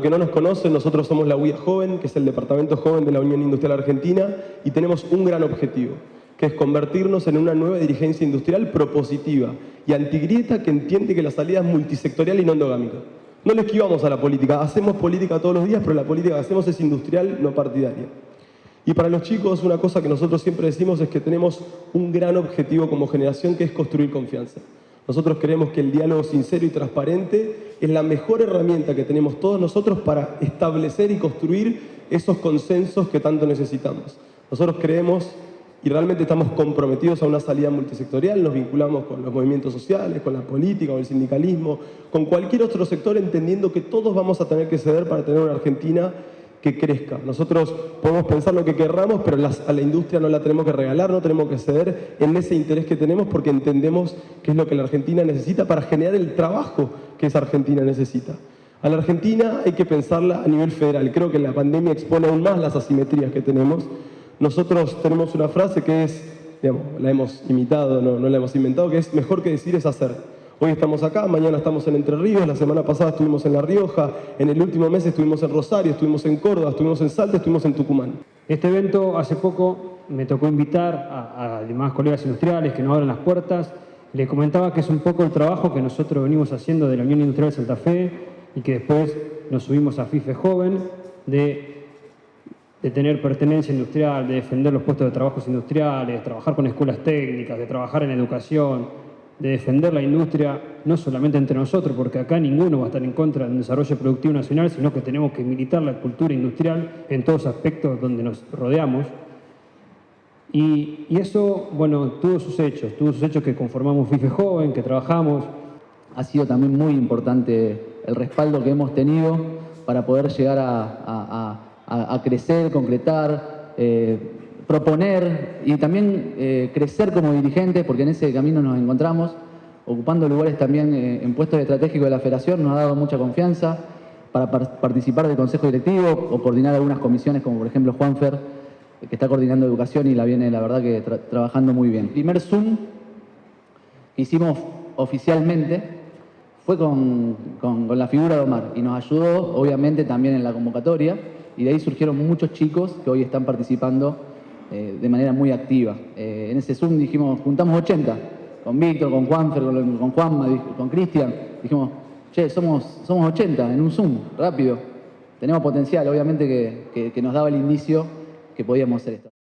que no nos conocen, nosotros somos la UIA Joven, que es el departamento joven de la Unión Industrial Argentina, y tenemos un gran objetivo, que es convertirnos en una nueva dirigencia industrial propositiva y antigrieta que entiende que la salida es multisectorial y no endogámica. No le esquivamos a la política, hacemos política todos los días, pero la política que hacemos es industrial, no partidaria. Y para los chicos una cosa que nosotros siempre decimos es que tenemos un gran objetivo como generación que es construir confianza. Nosotros creemos que el diálogo sincero y transparente es la mejor herramienta que tenemos todos nosotros para establecer y construir esos consensos que tanto necesitamos. Nosotros creemos y realmente estamos comprometidos a una salida multisectorial, nos vinculamos con los movimientos sociales, con la política, con el sindicalismo, con cualquier otro sector, entendiendo que todos vamos a tener que ceder para tener una Argentina que crezca. Nosotros podemos pensar lo que querramos, pero a la industria no la tenemos que regalar, no tenemos que ceder en ese interés que tenemos porque entendemos que es lo que la Argentina necesita para generar el trabajo que esa Argentina necesita. A la Argentina hay que pensarla a nivel federal. Creo que la pandemia expone aún más las asimetrías que tenemos. Nosotros tenemos una frase que es, digamos, la hemos imitado, no, no la hemos inventado, que es mejor que decir es hacer. Hoy estamos acá, mañana estamos en Entre Ríos, la semana pasada estuvimos en La Rioja, en el último mes estuvimos en Rosario, estuvimos en Córdoba, estuvimos en Salta, estuvimos en Tucumán. Este evento hace poco me tocó invitar a, demás colegas industriales que nos abran las puertas. Les comentaba que es un poco el trabajo que nosotros venimos haciendo de la Unión Industrial de Santa Fe y que después nos subimos a FIFE Joven, de, de tener pertenencia industrial, de defender los puestos de trabajo industriales, de trabajar con escuelas técnicas, de trabajar en educación, de defender la industria, no solamente entre nosotros, porque acá ninguno va a estar en contra del desarrollo productivo nacional, sino que tenemos que militar la cultura industrial en todos aspectos donde nos rodeamos. Y, eso, bueno, tuvo sus hechos, tuvo sus hechos que conformamos FIFE Joven, que trabajamos. Ha sido también muy importante el respaldo que hemos tenido para poder llegar a, crecer, concretar, eh, proponer y también eh, crecer como dirigentes, porque en ese camino nos encontramos, ocupando lugares también eh, en puestos estratégicos de la federación, nos ha dado mucha confianza para participar del consejo directivo o coordinar algunas comisiones, como por ejemplo Juanfer, que está coordinando educación y la viene, la verdad, que trabajando muy bien. El primer Zoom que hicimos oficialmente fue con, con, con la figura de Omar y nos ayudó, obviamente, también en la convocatoria y de ahí surgieron muchos chicos que hoy están participando eh, de manera muy activa. Eh, en ese Zoom dijimos, juntamos 80, con Víctor, con Juanfer, con, con Juanma, con Cristian, dijimos, che, somos, somos 80 en un Zoom, rápido. Tenemos potencial, obviamente que, que nos daba el indicio que podíamos hacer esto.